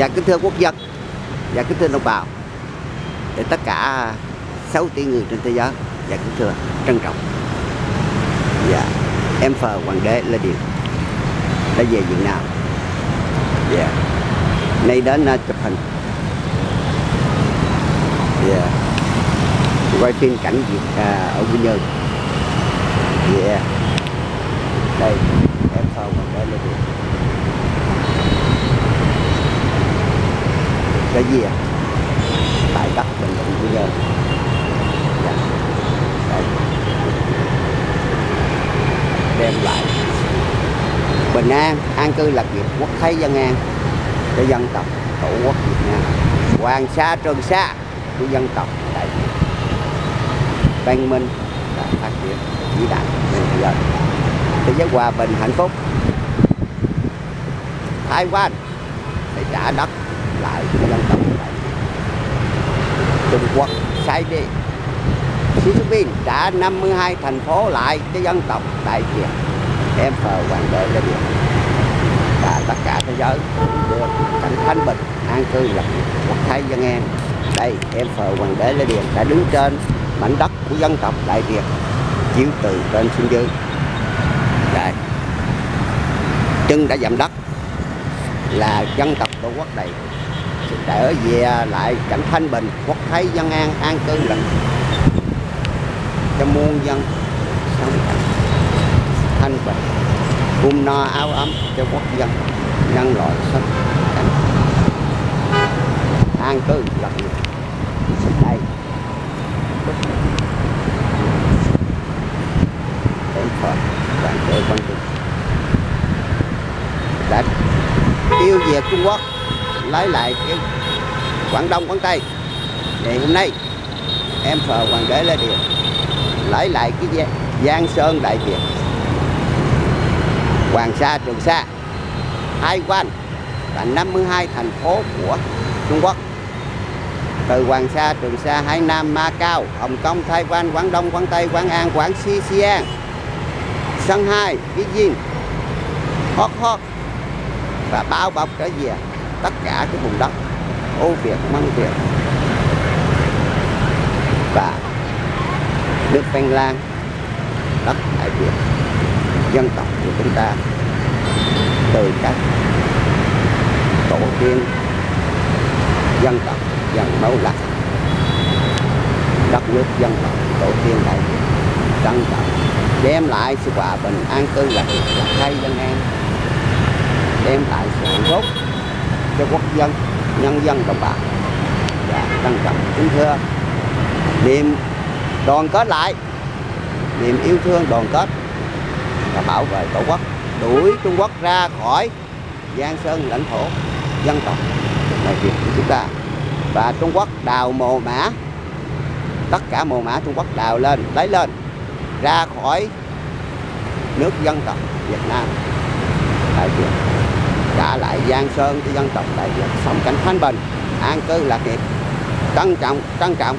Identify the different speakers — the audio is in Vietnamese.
Speaker 1: và kính thưa quốc dân. Và kính thưa đồng bào. Để tất cả 6 tỷ người trên thế giới và kính thưa trân trọng. Và em phờ hoàng đế là điều Đã về Việt Nam. Và Nay đến uh, chụp hình. Yeah. Quay phim cảnh Việt uh, ở Quy Nhơn. Yeah. Đây em phờ hoàng đế là điều cái gì à? tại đất bình định quy nhơn dạ. Đây. đem lại. Bình an an cư lạc nghiệp, quốc thái dân an cho dân tộc, tổ quốc việt nam. Hoàng sa, trường sa của dân tộc, đại việt văn minh và phát triển vĩ đại trên thế giới. Thế giới hòa bình, hạnh phúc. Thái quan phải trả đất lại dân tộc này. Trung Quốc sai đi Xi Jinping trả 52 thành phố lại cho dân tộc Đại Việt em phờ hoàng đế là được và tất cả thế giới được cảnh thanh bình, an cư, lập quốc thái dân an. Đây, em phờ hoàng đế lê điền đã đứng trên mảnh đất của dân tộc đại việt, chiếu từ trên xuống dưới. Đây. Chân đã dặm đất là dân tộc tổ quốc này trở về à, lại cảnh thanh bình, quốc thái dân an an cư lành cho muôn dân sống thanh bình cung no áo ấm cho quốc dân nhân loại sống an cư lạc nghiệp đây. Đến phật đoàn quan đã tiêu diệt trung quốc lấy lại cái Quảng Đông Quảng Tây. Ngày hôm nay em phờ hoàng đế Lê điều lấy lại cái Giang Sơn Đại Việt. Hoàng Sa Trường Sa hai quan và 52 thành phố của Trung Quốc. Từ Hoàng Sa, Trường Sa, Hải Nam, Ma Cao, Hồng Kông, Thái Quan, Quảng Đông, Quảng Tây, Quảng An, Quảng Xi, Si, hai Shanghai, Beijing, Hot Hot và bao bọc trở về tất cả cái vùng đất ô Việt, Măng Việt và nước Văn Lan, đất Đại Việt, dân tộc của chúng ta từ các tổ tiên dân tộc dân máu lạnh đất nước dân tộc tổ tiên đại việt trân trọng đem lại sự hòa bình an cư lạc nghiệp thay dân an đem lại sự hạnh phúc cho quốc dân, nhân dân đồng bào. Và trân trọng kính thưa. Niềm đoàn kết lại, niềm yêu thương đoàn kết và bảo vệ tổ quốc, đuổi Trung Quốc ra khỏi Giang Sơn lãnh thổ dân tộc. Là việc của chúng ta. Và Trung Quốc đào mồ mã tất cả mồ mã Trung Quốc đào lên, lấy lên, ra khỏi nước dân tộc Việt Nam. Đại diện trả lại Giang Sơn cho dân tộc Đại Việt sống cảnh thanh bình, an cư lạc nghiệp, trân trọng trân trọng.